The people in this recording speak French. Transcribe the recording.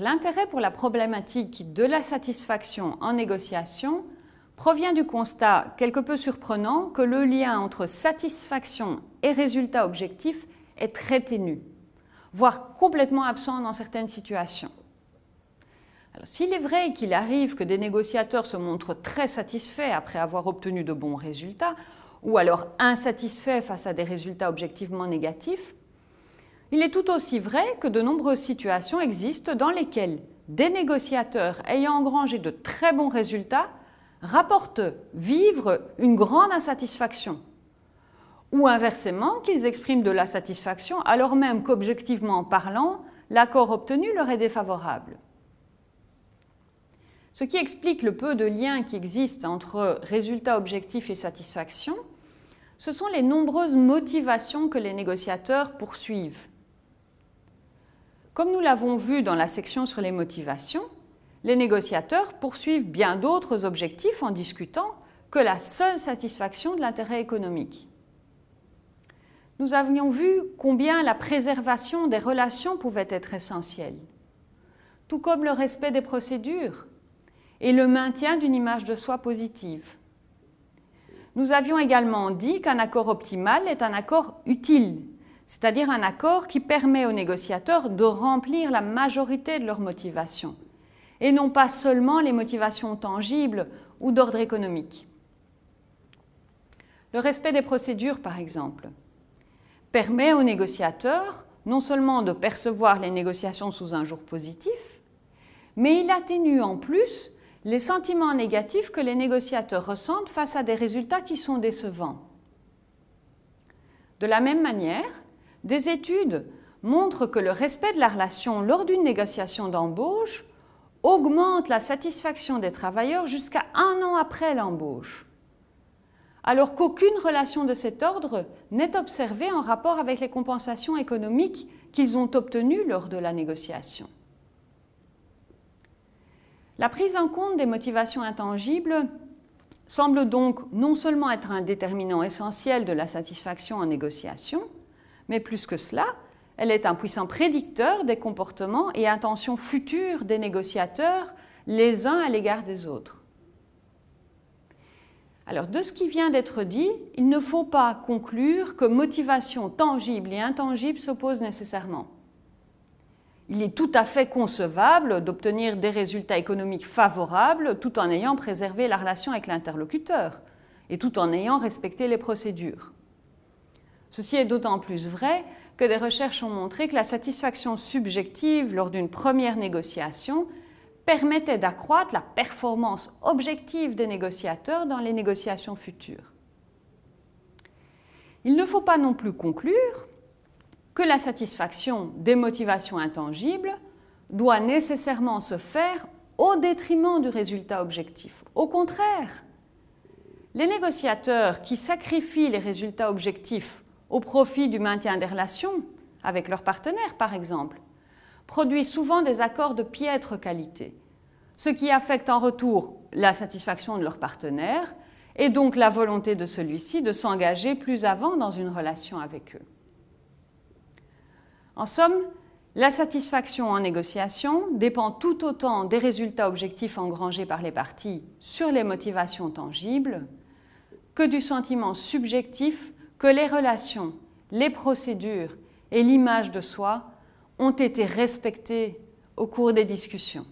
l'intérêt pour la problématique de la satisfaction en négociation provient du constat quelque peu surprenant que le lien entre satisfaction et résultat objectif est très ténu, voire complètement absent dans certaines situations. S'il est vrai qu'il arrive que des négociateurs se montrent très satisfaits après avoir obtenu de bons résultats, ou alors insatisfaits face à des résultats objectivement négatifs, il est tout aussi vrai que de nombreuses situations existent dans lesquelles des négociateurs ayant engrangé de très bons résultats rapportent vivre une grande insatisfaction, ou inversement qu'ils expriment de la satisfaction alors même qu'objectivement parlant, l'accord obtenu leur est défavorable. Ce qui explique le peu de liens qui existent entre résultats objectifs et satisfaction, ce sont les nombreuses motivations que les négociateurs poursuivent. Comme nous l'avons vu dans la section sur les motivations, les négociateurs poursuivent bien d'autres objectifs en discutant que la seule satisfaction de l'intérêt économique. Nous avions vu combien la préservation des relations pouvait être essentielle, tout comme le respect des procédures et le maintien d'une image de soi positive. Nous avions également dit qu'un accord optimal est un accord utile, c'est-à-dire un accord qui permet aux négociateurs de remplir la majorité de leurs motivations, et non pas seulement les motivations tangibles ou d'ordre économique. Le respect des procédures, par exemple, permet aux négociateurs non seulement de percevoir les négociations sous un jour positif, mais il atténue en plus les sentiments négatifs que les négociateurs ressentent face à des résultats qui sont décevants. De la même manière, des études montrent que le respect de la relation lors d'une négociation d'embauche augmente la satisfaction des travailleurs jusqu'à un an après l'embauche, alors qu'aucune relation de cet ordre n'est observée en rapport avec les compensations économiques qu'ils ont obtenues lors de la négociation. La prise en compte des motivations intangibles semble donc non seulement être un déterminant essentiel de la satisfaction en négociation, mais plus que cela, elle est un puissant prédicteur des comportements et intentions futures des négociateurs les uns à l'égard des autres. Alors, de ce qui vient d'être dit, il ne faut pas conclure que motivation tangible et intangible s'opposent nécessairement. Il est tout à fait concevable d'obtenir des résultats économiques favorables tout en ayant préservé la relation avec l'interlocuteur et tout en ayant respecté les procédures. Ceci est d'autant plus vrai que des recherches ont montré que la satisfaction subjective lors d'une première négociation permettait d'accroître la performance objective des négociateurs dans les négociations futures. Il ne faut pas non plus conclure que la satisfaction des motivations intangibles doit nécessairement se faire au détriment du résultat objectif. Au contraire, les négociateurs qui sacrifient les résultats objectifs au profit du maintien des relations avec leurs partenaires, par exemple, produisent souvent des accords de piètre qualité, ce qui affecte en retour la satisfaction de leur partenaire et donc la volonté de celui-ci de s'engager plus avant dans une relation avec eux. En somme, la satisfaction en négociation dépend tout autant des résultats objectifs engrangés par les parties sur les motivations tangibles que du sentiment subjectif que les relations, les procédures et l'image de soi ont été respectées au cours des discussions.